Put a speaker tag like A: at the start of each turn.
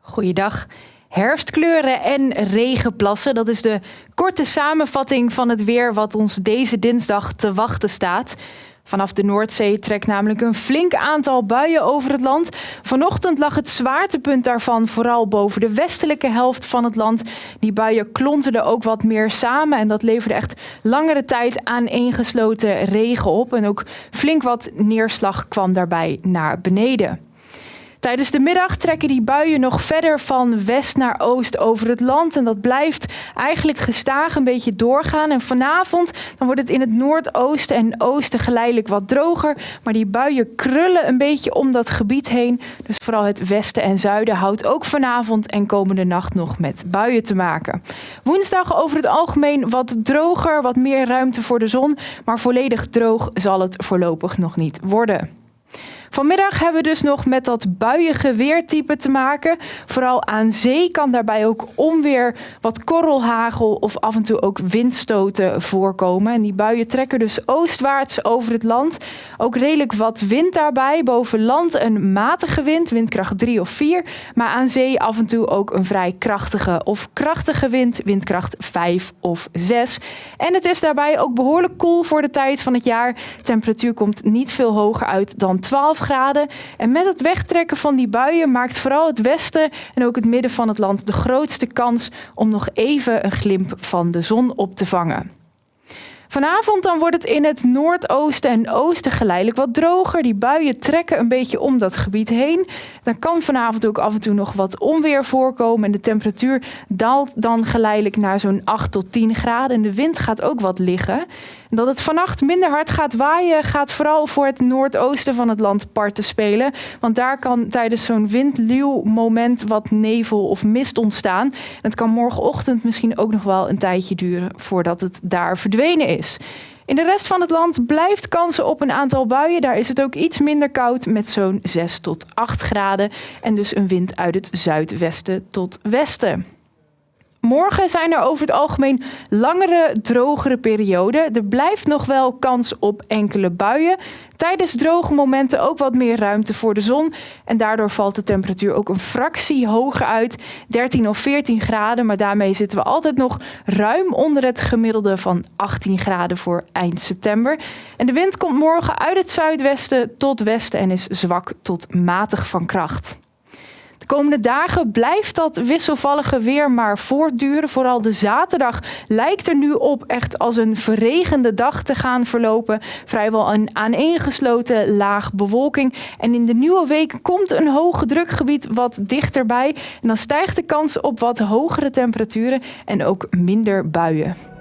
A: Goeiedag. Herfstkleuren en regenplassen, dat is de korte samenvatting van het weer wat ons deze dinsdag te wachten staat. Vanaf de Noordzee trekt namelijk een flink aantal buien over het land. Vanochtend lag het zwaartepunt daarvan vooral boven de westelijke helft van het land. Die buien klonterden ook wat meer samen en dat leverde echt langere tijd aaneengesloten regen op. En ook flink wat neerslag kwam daarbij naar beneden. Tijdens de middag trekken die buien nog verder van west naar oost over het land. En dat blijft eigenlijk gestaag een beetje doorgaan. En vanavond dan wordt het in het noordoosten en oosten geleidelijk wat droger. Maar die buien krullen een beetje om dat gebied heen. Dus vooral het westen en zuiden houdt ook vanavond en komende nacht nog met buien te maken. Woensdag over het algemeen wat droger, wat meer ruimte voor de zon. Maar volledig droog zal het voorlopig nog niet worden. Vanmiddag hebben we dus nog met dat buiige weertype te maken. Vooral aan zee kan daarbij ook onweer, wat korrelhagel of af en toe ook windstoten voorkomen. En die buien trekken dus oostwaarts over het land. Ook redelijk wat wind daarbij. Boven land een matige wind, windkracht 3 of 4. Maar aan zee af en toe ook een vrij krachtige of krachtige wind, windkracht 5 of 6. En het is daarbij ook behoorlijk koel voor de tijd van het jaar. De temperatuur komt niet veel hoger uit dan 12 graden. En met het wegtrekken van die buien maakt vooral het westen en ook het midden van het land de grootste kans om nog even een glimp van de zon op te vangen. Vanavond dan wordt het in het noordoosten en oosten geleidelijk wat droger. Die buien trekken een beetje om dat gebied heen. Dan kan vanavond ook af en toe nog wat onweer voorkomen. En de temperatuur daalt dan geleidelijk naar zo'n 8 tot 10 graden. En de wind gaat ook wat liggen. Dat het vannacht minder hard gaat waaien, gaat vooral voor het noordoosten van het land parten spelen. Want daar kan tijdens zo'n windluw moment wat nevel of mist ontstaan. Het kan morgenochtend misschien ook nog wel een tijdje duren voordat het daar verdwenen is. In de rest van het land blijft kansen op een aantal buien. Daar is het ook iets minder koud met zo'n 6 tot 8 graden. En dus een wind uit het zuidwesten tot westen. Morgen zijn er over het algemeen langere, drogere perioden. Er blijft nog wel kans op enkele buien. Tijdens droge momenten ook wat meer ruimte voor de zon. En daardoor valt de temperatuur ook een fractie hoger uit. 13 of 14 graden, maar daarmee zitten we altijd nog ruim onder het gemiddelde van 18 graden voor eind september. En de wind komt morgen uit het zuidwesten tot westen en is zwak tot matig van kracht. De komende dagen blijft dat wisselvallige weer maar voortduren. Vooral de zaterdag lijkt er nu op echt als een verregende dag te gaan verlopen. Vrijwel een aaneengesloten laag bewolking. En in de nieuwe week komt een hoge drukgebied wat dichterbij. En dan stijgt de kans op wat hogere temperaturen en ook minder buien.